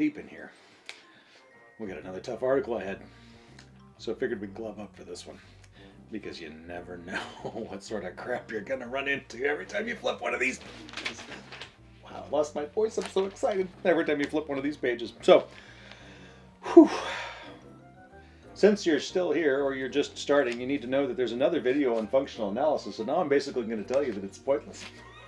deep in here. We got another tough article ahead. So I figured we'd glove up for this one. Because you never know what sort of crap you're gonna run into every time you flip one of these. Pages. Wow, I lost my voice. I'm so excited every time you flip one of these pages. So, whew. Since you're still here or you're just starting, you need to know that there's another video on functional analysis. So now I'm basically going to tell you that it's pointless.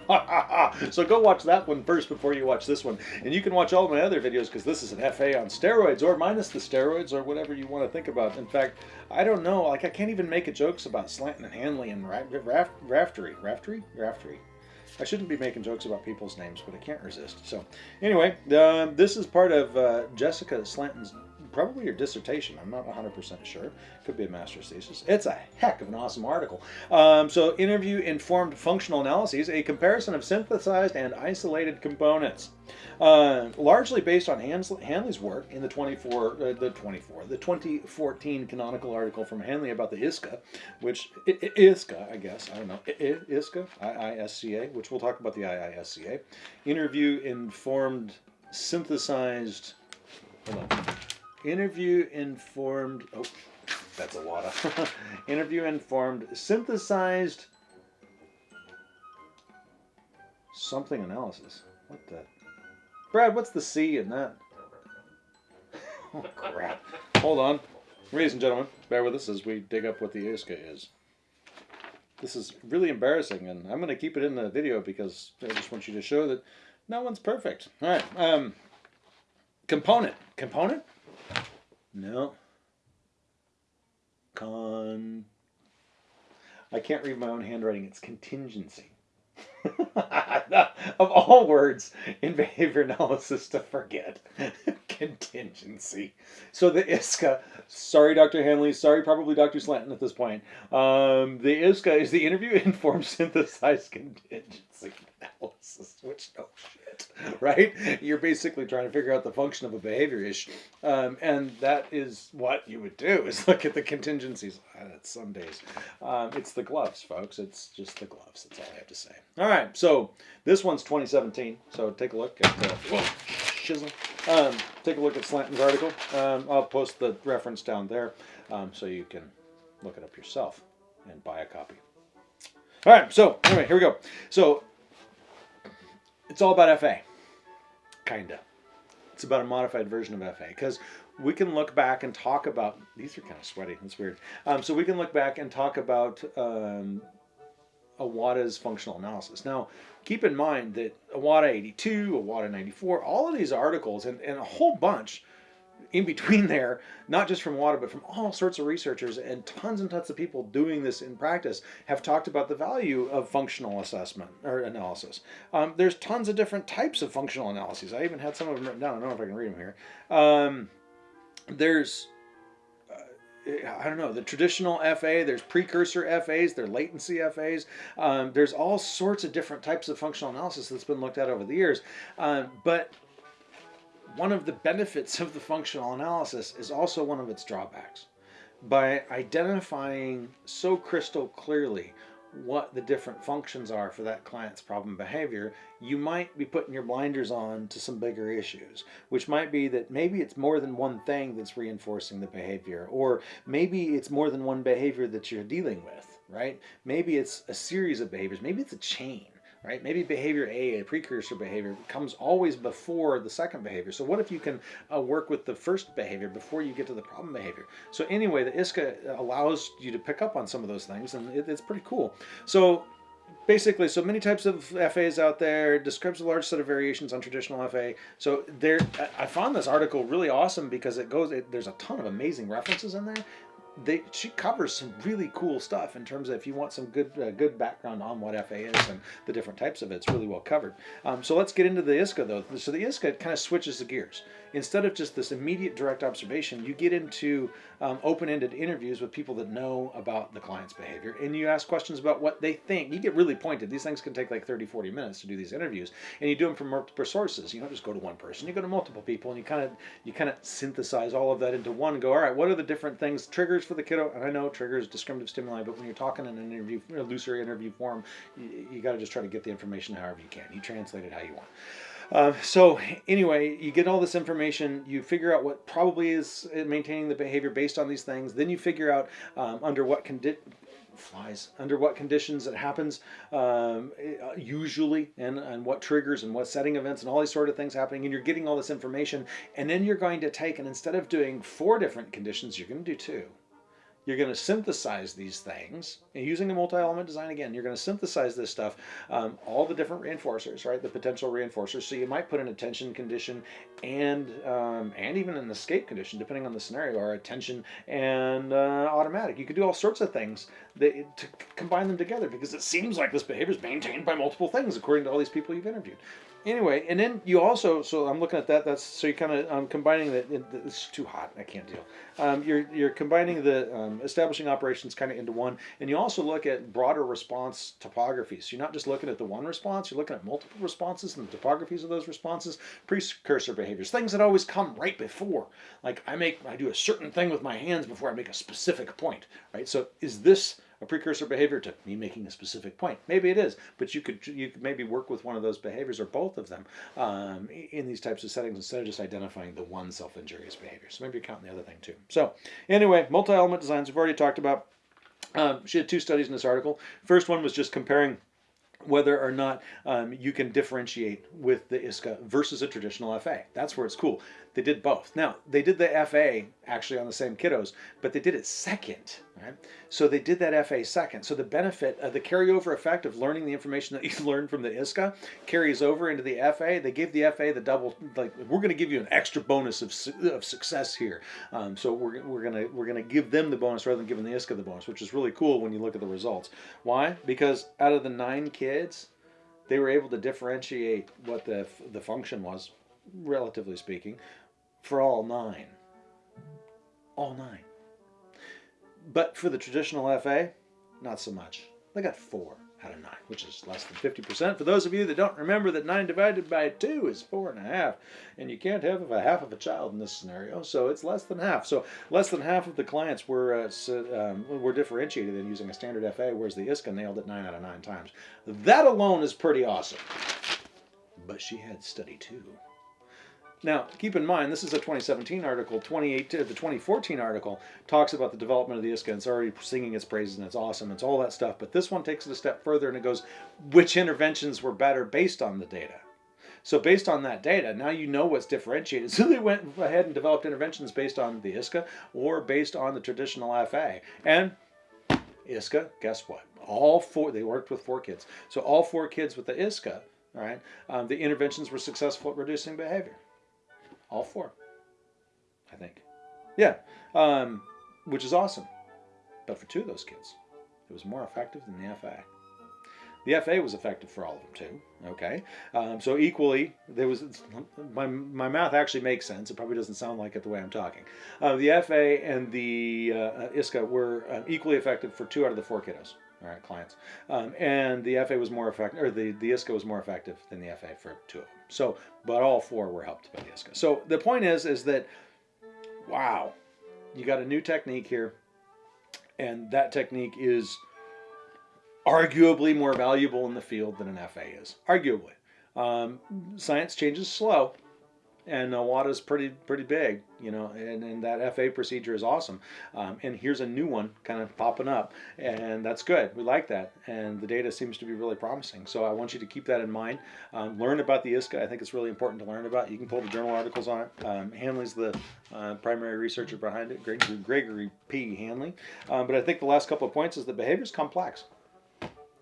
so go watch that one first before you watch this one. And you can watch all my other videos because this is an FA on steroids or minus the steroids or whatever you want to think about. In fact, I don't know. Like I can't even make jokes about Slanton and Hanley and Raftery. Raftery? Raftery. I shouldn't be making jokes about people's names, but I can't resist. So anyway, uh, this is part of uh, Jessica Slanton's probably your dissertation. I'm not 100% sure. Could be a master's thesis. It's a heck of an awesome article. Um, so, interview informed functional analyses, a comparison of synthesized and isolated components. Uh, largely based on Hanley's work in the 24, uh, the 24, the 2014 canonical article from Hanley about the ISCA, which ISCA, I guess, I don't know, ISCA, IISCA, which we'll talk about the IISCA. Interview informed synthesized. Hold on. Interview informed, oh, that's a lot of, interview informed, synthesized something analysis. What the? Brad, what's the C in that? Oh, crap. Hold on. Ladies and gentlemen, bear with us as we dig up what the ISCA is. This is really embarrassing, and I'm going to keep it in the video because I just want you to show that no one's perfect. All right. Um, component. Component? No. Con. I can't read my own handwriting. It's contingency. of all words in behavior analysis to forget. contingency. So the ISCA, sorry, Dr. Hanley, sorry, probably Dr. Slanton at this point. Um, the ISCA is the interview informed synthesized contingency analysis, which no shit, right? You're basically trying to figure out the function of a behavior issue. Um, and that is what you would do is look at the contingencies. Uh, some days. Um, it's the gloves, folks. It's just the gloves. That's all I have to say. All right, so this one's 2017. So take a look at uh, whoa, shizzle. Um, take a look at Slanton's article. Um, I'll post the reference down there um, so you can look it up yourself and buy a copy. All right, so anyway, here we go. So it's all about FA, kinda. It's about a modified version of FA because we can look back and talk about these are kind of sweaty. That's weird. Um, so we can look back and talk about um, Iwata's functional analysis. Now, keep in mind that Iwata 82, Iwata 94, all of these articles and, and a whole bunch in between there, not just from Iwata, but from all sorts of researchers and tons and tons of people doing this in practice have talked about the value of functional assessment or analysis. Um, there's tons of different types of functional analyses. I even had some of them written down. I don't know if I can read them here. Um, there's I don't know, the traditional FA, there's precursor FAs, there's latency FAs. Um, there's all sorts of different types of functional analysis that's been looked at over the years. Um, but one of the benefits of the functional analysis is also one of its drawbacks. By identifying so crystal clearly what the different functions are for that client's problem behavior, you might be putting your blinders on to some bigger issues, which might be that maybe it's more than one thing that's reinforcing the behavior, or maybe it's more than one behavior that you're dealing with, right? Maybe it's a series of behaviors, maybe it's a chain right? Maybe behavior A, a precursor behavior, comes always before the second behavior. So what if you can uh, work with the first behavior before you get to the problem behavior? So anyway, the ISCA allows you to pick up on some of those things, and it, it's pretty cool. So basically, so many types of FAs out there, describes a large set of variations on traditional FA. So there, I found this article really awesome because it goes, it, there's a ton of amazing references in there, they she covers some really cool stuff in terms of if you want some good uh, good background on what FA is and the different types of it. It's really well covered. Um, so let's get into the ISCA though. So the ISCA kind of switches the gears instead of just this immediate direct observation, you get into um, open-ended interviews with people that know about the client's behavior and you ask questions about what they think. You get really pointed. These things can take like 30, 40 minutes to do these interviews and you do them from multiple sources. You don't just go to one person, you go to multiple people and you kind of you kind of synthesize all of that into one go, all right, what are the different things, triggers for the kiddo? And I know triggers, discriminative stimuli, but when you're talking in an interview, a looser interview form, you, you got to just try to get the information however you can. You translate it how you want. Um, so anyway, you get all this information, you figure out what probably is maintaining the behavior based on these things. Then you figure out um, under what condi- flies under what conditions it happens um, uh, usually and, and what triggers and what setting events and all these sort of things happening and you're getting all this information and then you're going to take and instead of doing four different conditions you're going to do two you're going to synthesize these things and using the multi-element design again you're going to synthesize this stuff um, all the different reinforcers right the potential reinforcers so you might put an attention condition and um, and even an escape condition depending on the scenario or attention and uh, automatic you could do all sorts of things that, to combine them together because it seems like this behavior is maintained by multiple things according to all these people you've interviewed anyway, and then you also, so I'm looking at that. That's so you're kind of um, combining that. It's too hot. I can't deal. Um, you're you're combining the um, Um, establishing operations kind of into one, and you also look at broader response topographies. So you're not just looking at the one response. You're looking at multiple responses and the topographies of those responses. Precursor behaviors, things that always come right before. Like I make, I do a certain thing with my hands before I make a specific point. Right. So is this a precursor behavior to me making a specific point. Maybe it is, but you could you could maybe work with one of those behaviors or both of them um, in these types of settings instead of just identifying the one self-injurious behavior. So maybe you're counting the other thing too. So anyway, multi-element designs we've already talked about. Um, she had two studies in this article. First one was just comparing whether or not um, you can differentiate with the ISCA versus a traditional FA. That's where it's cool. They did both. Now, they did the FA actually on the same kiddos, but they did it second, right? So they did that FA second. So the benefit of the carryover effect of learning the information that you learned from the ISCA carries over into the FA. They gave the FA the double, like, we're going to give you an extra bonus of, of success here. Um, so we're, we're going to we're gonna give them the bonus rather than giving the ISCA the bonus, which is really cool when you look at the results. Why? Because out of the nine kids, they were able to differentiate what the, the function was, relatively speaking, for all nine. All nine. But for the traditional FA, not so much. They got four out of nine, which is less than 50%. For those of you that don't remember that nine divided by two is four and a half, and you can't have a half of a child in this scenario, so it's less than half. So less than half of the clients were uh, um, were differentiated in using a standard FA, whereas the ISCA nailed it nine out of nine times. That alone is pretty awesome. But she had study two. Now, keep in mind, this is a 2017 article. 28, the 2014 article talks about the development of the ISCA. And it's already singing its praises, and it's awesome. It's all that stuff. But this one takes it a step further, and it goes, which interventions were better based on the data? So based on that data, now you know what's differentiated. So they went ahead and developed interventions based on the ISCA or based on the traditional FA. And ISCA, guess what? All four, they worked with four kids. So all four kids with the ISCA, all right, um, the interventions were successful at reducing behavior. All four, I think. Yeah, um, which is awesome. But for two of those kids, it was more effective than the FA. The FA was effective for all of them too. Okay, um, so equally there was my my math actually makes sense. It probably doesn't sound like it the way I'm talking. Uh, the FA and the uh, ISCA were uh, equally effective for two out of the four kiddos all right, clients. Um, and the FA was more effective, or the, the ISCA was more effective than the FA for two of them. So, but all four were helped by the ISCA. So the point is, is that, wow, you got a new technique here, and that technique is arguably more valuable in the field than an FA is. Arguably. Um, science changes slow, and is pretty pretty big, you know, and, and that FA procedure is awesome. Um, and here's a new one kind of popping up, and that's good. We like that, and the data seems to be really promising. So I want you to keep that in mind. Um, learn about the ISCA. I think it's really important to learn about. You can pull the journal articles on it. Um, Hanley's the uh, primary researcher behind it, Gregory, Gregory P. Hanley. Um, but I think the last couple of points is the behavior is complex.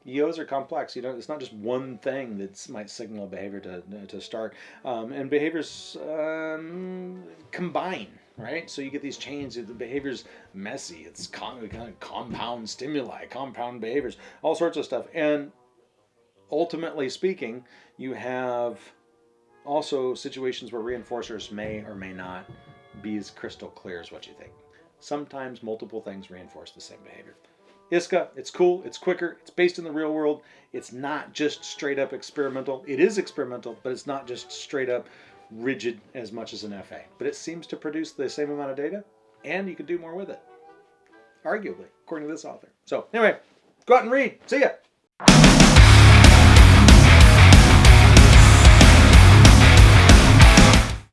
EOs are complex. You know, it's not just one thing that might signal behavior to, to start. Um, and behaviors um, combine, right? So you get these chains. The behavior's messy. It's con- kind of compound stimuli, compound behaviors, all sorts of stuff. And ultimately speaking, you have also situations where reinforcers may or may not be as crystal clear as what you think. Sometimes multiple things reinforce the same behavior. ISCA, it's cool, it's quicker, it's based in the real world. It's not just straight up experimental. It is experimental, but it's not just straight up rigid as much as an FA. But it seems to produce the same amount of data, and you can do more with it. Arguably, according to this author. So anyway, go out and read. See ya.